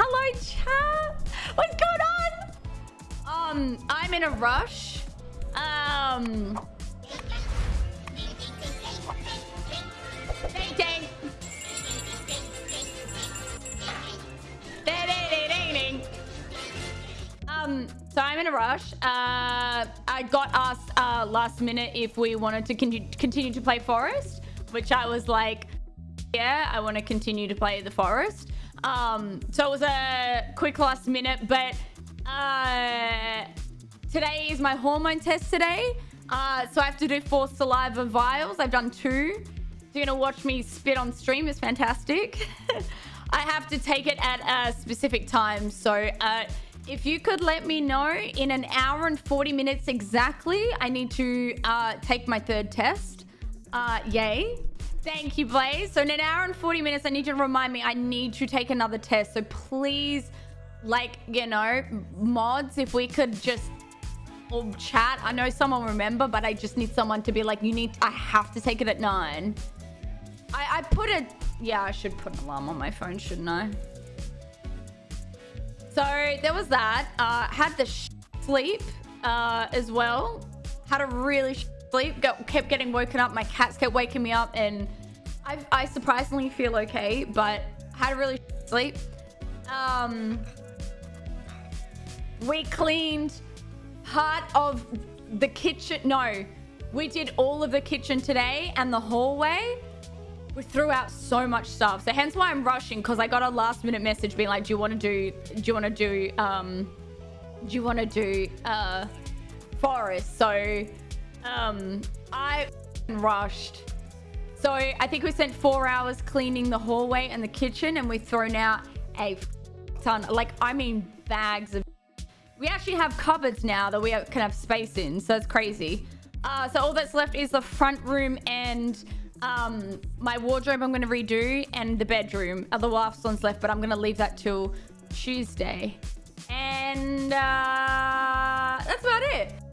Hello, chat. What's going on? Um, I'm in a rush. Um. Um, so I'm in a rush. Uh, I got asked uh, last minute if we wanted to con continue to play Forest, which I was like, yeah, I want to continue to play the Forest. Um, so it was a quick last minute, but uh, today is my hormone test today. Uh, so I have to do four saliva vials. I've done two. So you're gonna watch me spit on stream. It's fantastic. I have to take it at a specific time. So uh, if you could let me know in an hour and 40 minutes exactly, I need to uh, take my third test. Uh, yay. Thank you, Blaze. So in an hour and 40 minutes, I need you to remind me I need to take another test. So please, like, you know, mods, if we could just or chat. I know someone will remember, but I just need someone to be like, you need, I have to take it at nine. I, I put a, yeah, I should put an alarm on my phone, shouldn't I? So there was that. Uh, had the sleep uh, as well. Had a really sleep. Got, kept getting woken up. My cats kept waking me up, and I, I surprisingly feel okay. But had a really sleep. Um, we cleaned part of the kitchen. No, we did all of the kitchen today and the hallway. We threw out so much stuff. So hence why I'm rushing because I got a last minute message being like, do you want to do, do you want to do, um, do you want to do, uh, forest? So, um, I rushed. So I think we spent four hours cleaning the hallway and the kitchen and we've thrown out a ton, like, I mean, bags of we actually have cupboards now that we can have space in, so it's crazy. Uh, so all that's left is the front room and um, my wardrobe I'm going to redo and the bedroom. Other last one's left, but I'm going to leave that till Tuesday. And uh, that's about it.